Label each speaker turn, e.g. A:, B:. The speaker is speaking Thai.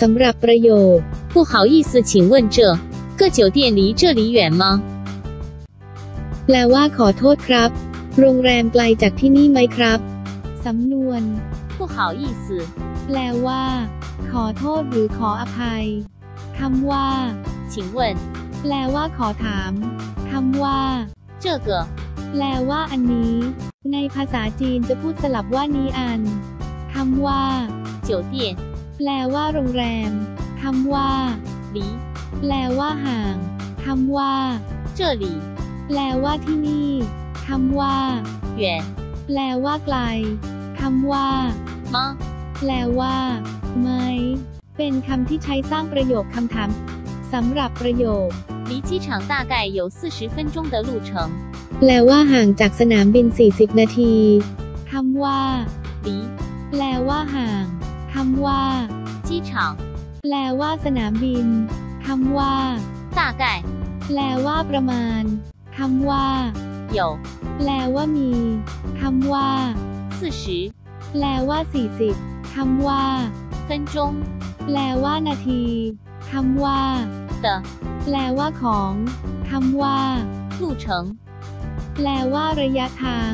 A: สำหรับประโยค
B: 不好意思，请问这个酒店离这里远吗？
A: แปลว่าขอโทษครับ โรงแรมไกลจากที่นี่ไหมครับ สำนวน
B: 不好意思，
A: แปลว่า ขอโทษหรือขออภัย คำว่า
B: 请问
A: แปลว่าขอถาม คำว่า
B: 这个
A: แปลว่าอันนี้ ในภาษาจีนจะพูดสลับว่านี้อัน คำว่า
B: 酒店
A: แปลว่าโรงแรม คำว่า
B: 离
A: แปลว่าห่าง คำว่า
B: 这里
A: แปลว่าที่นี่ คำว่า
B: 远
A: แปลว่าไกล คำว่า
B: 吗？
A: แปลว่าไหมเป็นคำที่ใช้สร้างประโยคคำถามสำหรับประโยค
B: 离机场大概有四十分钟的路程。
A: แปลว่าห่างจากสนามบิน 40 นาที คำว่า
B: 离
A: แปลว่าห่าง คำว่า
B: 机场
A: แปลว่าสนามบิน คำว่า
B: 大概
A: แปลว่าประมาณ คำว่า
B: 有
A: แปลว่ามี คำว่า
B: 四十
A: แปลว่า 40 คำว่า
B: 分钟
A: แปลว่านาที คำว่า
B: 的
A: แปลว่าของ คำว่า
B: 路程。
A: แปลว่าระยะทาง